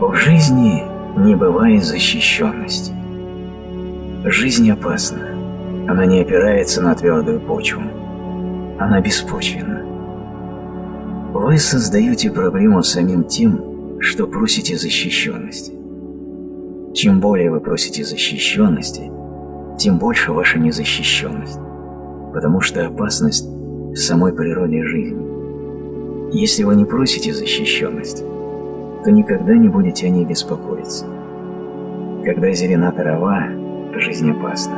В жизни не бывает защищенности. Жизнь опасна. Она не опирается на твердую почву. Она беспочвенна. Вы создаете проблему самим тем, что просите защищенности. Чем более вы просите защищенности, тем больше ваша незащищенность, потому что опасность в самой природе жизни. Если вы не просите защищенности, то никогда не будете о ней беспокоиться. Когда зелена трава, жизнь опасна.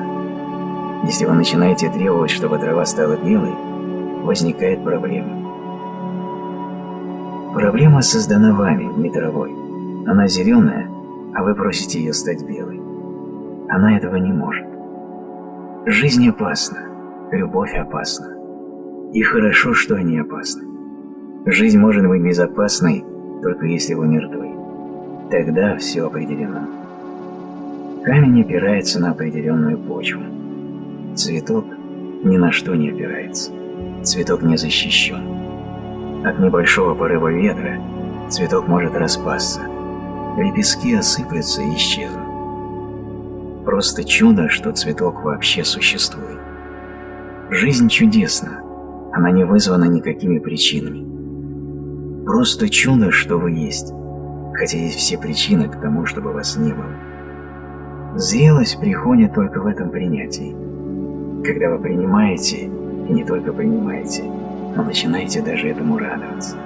Если вы начинаете требовать, чтобы трава стала белой, возникает проблема. Проблема создана вами, не травой. Она зеленая, а вы просите ее стать белой. Она этого не может. Жизнь опасна, любовь опасна. И хорошо, что они опасны. Жизнь может быть безопасной, только если вы мертвы. Тогда все определено. Камень опирается на определенную почву. Цветок ни на что не опирается. Цветок не защищен. От небольшого порыва ветра цветок может распасться. Лепестки осыплются и исчезнут. Просто чудо, что цветок вообще существует. Жизнь чудесна, она не вызвана никакими причинами. Просто чудо, что вы есть, хотя есть все причины к тому, чтобы вас не было. Зрелость приходит только в этом принятии, когда вы принимаете, и не только принимаете, но начинаете даже этому радоваться.